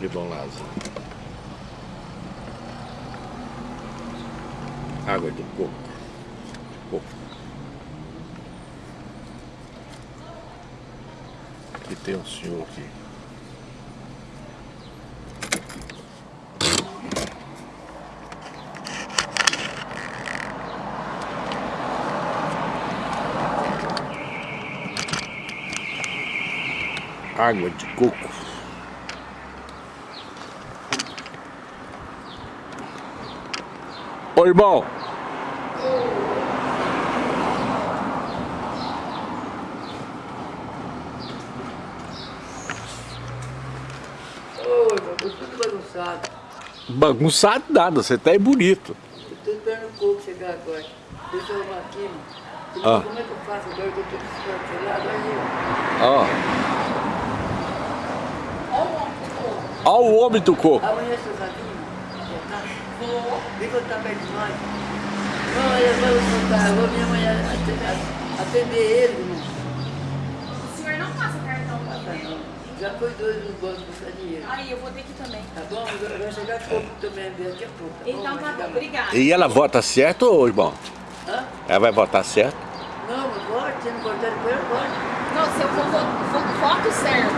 Irmão Lázaro. Água de coco. coco. Aqui tem um senhor aqui. Água de coco. Ô irmão, Oi, meu, tudo bagunçado. bagunçado nada, você tá aí bonito. Eu tô esperando o coco chegar agora. Deixa eu arrumar aqui, mano. Ah. Como é que eu faço agora que eu tô descartelado? Aí, Ó. Ó o homem do coco. amanhã seu Rabinho, tá? Vou. Vem cantar perto de nós. Não, olha, vamos cantar. Eu vou vir amanhã atender, atender ele, irmão. O senhor não passa cartão Ah, tá, aqui, né? não. Já foi dois no banco buscar dinheiro. Aí, eu vou ter que também. Tá bom? Vai vai chegar coco também, daqui a pouco. Tá bom? Então tá bom, mais. obrigada. E ela vota certo, ô irmão? Hã? Ela vai votar certo? Não, mas vote, se não cortar depois, eu voto. Não, se eu for vo- voto certo.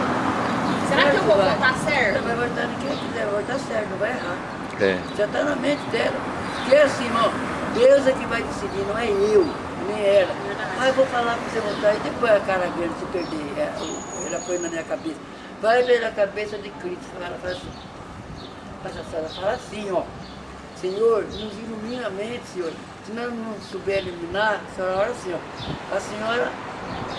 Será que eu vou votar Ela certo? vai votar no que quiser, vai votar certo, não vai errar. É. Já está na mente dela. Porque assim, irmão, Deus é que vai decidir, não é eu, nem ela. Ah, eu vou falar para você votar e depois a cara grande se perder. É, ela põe na minha cabeça. Vai ver a cabeça de Cristo. Ela fala assim, ela fala assim, ó. Senhor, nos ilumina a mente, Senhor. Se nós não souber iluminar, a senhora ora assim, ó. A senhora,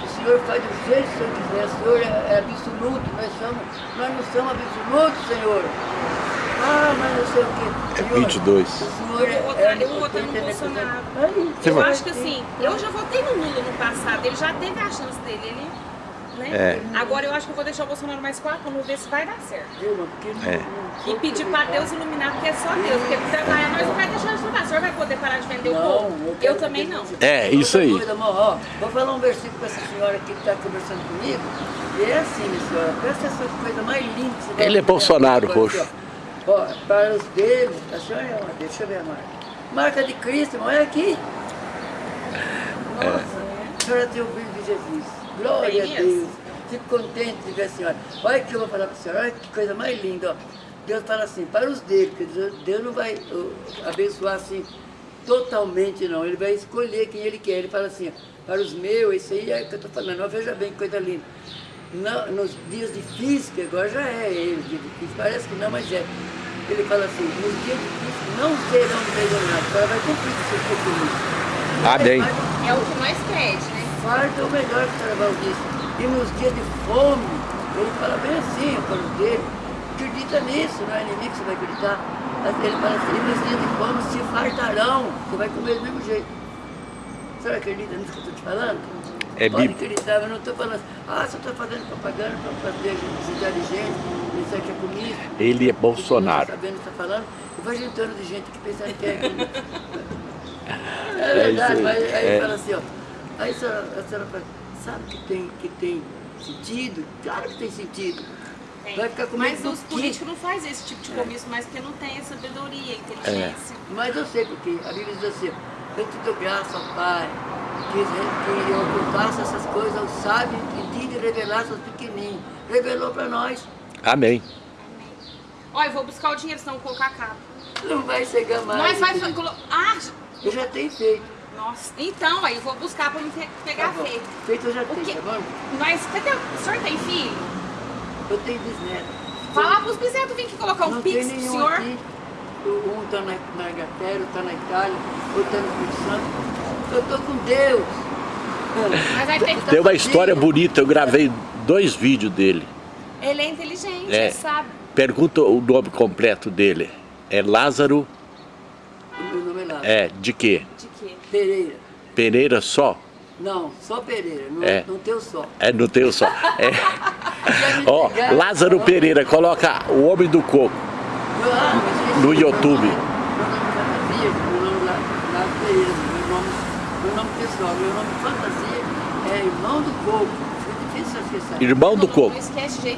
o Senhor faz do jeito que o Senhor quiser. O Senhor é, é absoluto, nós somos, nós não somos absolutos, Senhor. Ah, mas não sei o quê. É Senhor, 22. O Senhor Eu vou votar- eu vou votar no Bolsonaro. Aí, eu vai- acho que assim, eu já votei no Lula no passado, ele já teve a chance dele, ele, né? É. Agora eu acho que eu vou deixar o Bolsonaro mais quatro, vamos ver se vai dar certo. É. E pedir pra Deus iluminar, porque é só Deus, porque trabalhar nós não vai deixar de trabalhar. O senhor vai poder parar de vender o povo? eu também não. É, isso aí. Coisa, amor, ó, vou falar um versículo com essa senhora aqui que está conversando comigo. E é assim, minha senhora, presta essa coisa mais linda Ele é. Bolsonaro, roxo. Para os deles, a senhora é uma, deixa eu ver a marca. Marca de Cristo, irmão, é aqui. Nossa, a senhora tem o brilho de Jesus. Glória a? Deus. Fico contente de ver a senhora. Olha o que eu vou falar para a senhora, olha que coisa mais linda, ó. Deus fala assim, para os dele, porque Deus- Deus não vai uh, abençoar assim totalmente não, ele vai escolher quem ele quer. Ele fala assim, ó, para os meus, isso aí é o que eu estou falando, ó, veja bem que coisa linda. Não, nos dias difíceis, que agora já é ele, difícil, parece que não, mas é. Ele fala assim, nos dias difíceis não serão envergonhados, ela vai cumprir com seus compromissos. Amém. É o que nós pede, né? Farta é o melhor que o Carnaval disse. E nos dias de fome, ele fala bem assim, para os dele, acredita nisso, não é inimigo que você vai acreditar. Mas Ele fala assim, e nos dias de fome se fartarão, você vai comer do mesmo jeito. Você não acredita nisso que eu estou te falando? É Pode bíblico. acreditar, eu não estou falando, ah, você está fazendo propaganda para fazer a gente precisar de gente, pensar que é comigo. Ele é Bolsonaro. está sabendo o que está falando, e vai juntando de gente que pensando que é comigo. É É verdade, aí. mas aí É. fala assim, ó. Aí a senhora, a senhora fala, sabe que tem, que tem sentido? Claro que tem sentido. Tem. Vai ficar comigo Mas os políticos não fazem esse tipo de comício mais porque não tem a sabedoria, a inteligência. Mas eu sei porque a Bíblia diz assim, eu te dou graça, Pai, que, que eu ocultasse essas coisas aos sábios e de revelasse aos pequenininhos. Revelou para nós. Amém. Ó, eu vou buscar o dinheiro, senão vou colocar a capa. Não vai chegar mais. Nós vai... filho. colo- Ah, Eu já tenho feito. nossa. Então, aí eu vou buscar pra me pe- pegar Tá feio. Feito eu já O tenho, tá bom? Nós... Cadê? O senhor tem filho? Eu tenho bisneto. Fala pros bisnetos vir aqui colocar um Não pix pro senhor. aqui. Um está na, na Inglaterra, outro está na Itália, outro está no Espírito Santo. Eu estou com Deus. Tem uma história bonita, eu gravei dois vídeos dele. Ele é inteligente, É. ele sabe. Pergunta o nome completo dele. É Lázaro, O meu nome é Lázaro. é, de quê? De quê? Pereira. Pereira só? Não, só Pereira, não, É. não tem o só. É, não tem o só. É. Ó, ligaram, Lázaro Pereira, coloca o Homem do Coco. No YouTube. meu nome lá, lá Pereira, meu nome, pessoal, meu nome de fantasia é Irmão do Coco. Foi difícil esquecer. Irmão do Coco.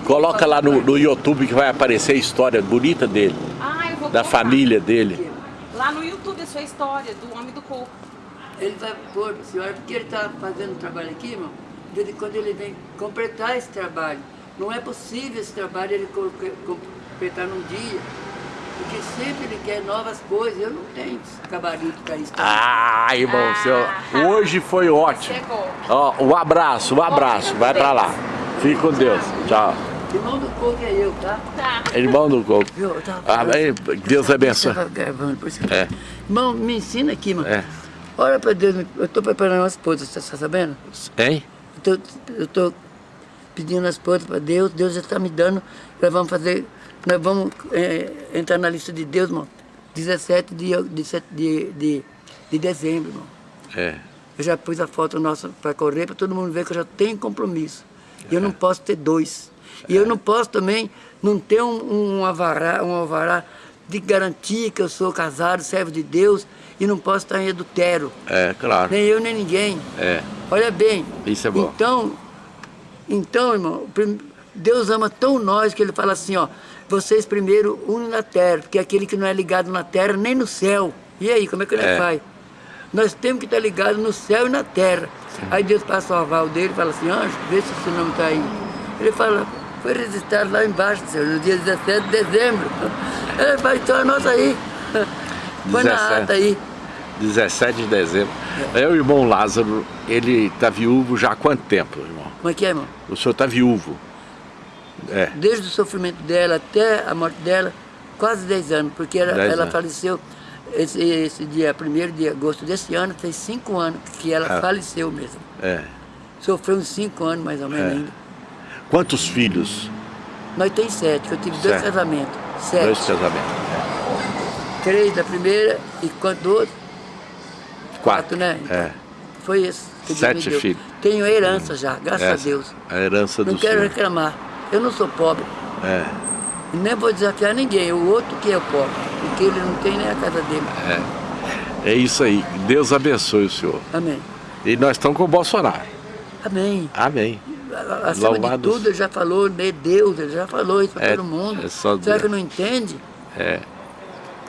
Coloca lá no, no YouTube que vai aparecer a história bonita dele, Ah, eu vou da colocar. família dele. Lá no YouTube a sua história do homem do coco. Ele vai pôr para a senhora, porque ele está fazendo um trabalho aqui, irmão. De vez em quando ele vem completar esse trabalho. Não é possível esse trabalho ele co- co- completar num dia. Porque sempre ele quer novas coisas. Eu não tenho gabarito para isso. Ah, irmão, seu, hoje foi ótimo. Chegou. Ó, um abraço, um abraço. Vai pra lá. Fique com Deus. Tchau. Irmão do coco é eu, tá? Tá. Irmão do Coco. Viu? Eu tava Amém. Deus abençoe. Gravando, por isso É. Irmão, me ensina aqui, irmão. É. Ora para Deus, eu estou preparando uma esposa, você está sabendo? Hein? Eu tô- eu estou pedindo as esposa para Deus, Deus já está me dando. Nós vamos fazer, nós vamos é, entrar na lista de Deus, irmão. 17 de, de, de, de, de dezembro, irmão. É. Eu já pus a foto nossa para correr, para todo mundo ver que eu já tenho compromisso. E eu não posso ter dois. E eu não posso também não ter um, um, avará, um alvará de garantia que eu sou casado, servo de Deus, e não posso estar em adultério. É, claro. Nem eu, nem ninguém. É. Olha bem. Isso é bom. Então, então irmão, Deus ama tão nós que ele fala assim, ó, vocês primeiro unem na terra, porque aquele que não é ligado na terra, nem no céu. E aí, como é que ele É. faz? Nós temos que estar ligados no céu e na terra. Aí Deus passa o aval dele e fala assim, anjo, vê se o seu nome está aí. Ele fala, foi registrado lá embaixo, senhor, no dia 17 de dezembro. Ele fala, então anota aí. Na 17. ata aí. 17 de dezembro. É o irmão Lázaro, ele tá viúvo já há quanto tempo, irmão? Como é que é, irmão? O senhor tá viúvo. É. desde o sofrimento dela até a morte dela, quase 10 anos, porque ela, Dez ela anos. faleceu esse, esse dia 1 de agosto desse ano, fez 5 anos que ela Ah. faleceu mesmo. É. Sofreu uns 5 anos mais ou menos É. ainda. Quantos filhos? Nós temos sete, eu tive dois casamentos. Sete. Dois casamentos. Três da primeira e quanto do outro? Quatro. né? É. Foi esse. que Sete filhos. Tenho herança já, graças Essa, a Deus. A herança Não do quero senhor. reclamar. Eu não sou pobre. É. E nem vou desafiar ninguém. O outro que é o pobre. Porque ele não tem nem a casa dele. É isso aí. Deus abençoe o senhor. Amém. E nós estamos com o Bolsonaro. Amém. Amém. Acima Louvado de tudo, ele já falou, né? Deus, ele já falou isso para É, todo mundo. é só Será Deus. que não entende? É.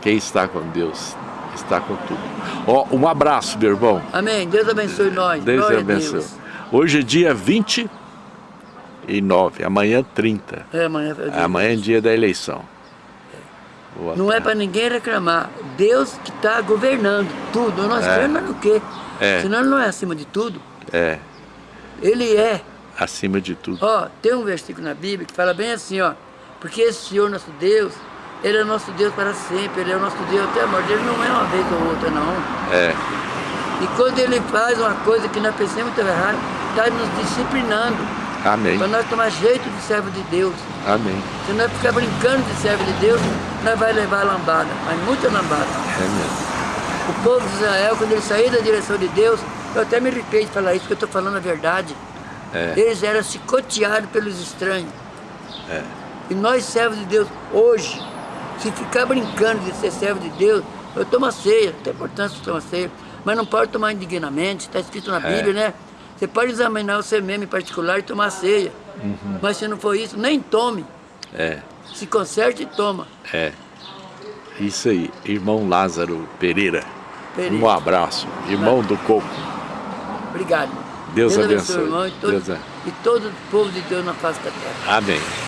Quem está com Deus está com tudo. Ó, um abraço, meu irmão. Amém. Deus abençoe nós. Deus Glória abençoe. Deus. Hoje é dia 29, amanhã 30. É, amanhã, é dia. Amanhã é dia da eleição. Boa Não é tarde. para ninguém reclamar. Deus que está governando tudo. Nós É. cremos no quê? É. Senão ele não é acima de tudo. É, Ele é. acima de tudo. Ó, tem um versículo na Bíblia que fala bem assim, ó. Porque esse Senhor nosso Deus, Ele é nosso Deus para sempre. Ele é o nosso Deus até a morte. Ele não é uma vez ou outra, não. É, E quando Ele faz uma coisa que nós pensamos que errado, está nos disciplinando. amém. Para nós tomar jeito de servo de Deus. Amém. Se nós ficar brincando de servo de Deus, nós vai levar a lambada, mas muita lambada. É mesmo. O povo de Israel, quando ele saía da direção de Deus, eu até me arrepio de falar isso, porque eu estou falando a verdade. É. Eles eram chicoteados pelos estranhos. É. E nós, servos de Deus, hoje, se ficar brincando de ser servo de Deus, eu tomo a ceia, tem importância tomar ceia, mas não pode tomar indignamente, está escrito na É. Bíblia, né? Você pode examinar você mesmo em particular e tomar ceia. Uhum. Mas se não for isso, nem tome. É, Se conserte e toma. é. Isso aí, irmão Lázaro Pereira. Pereira. Um abraço, irmão do Coco. Obrigado. Deus abençoe. irmão, e todo, Deus e todo o povo de Deus na face da terra. Amém.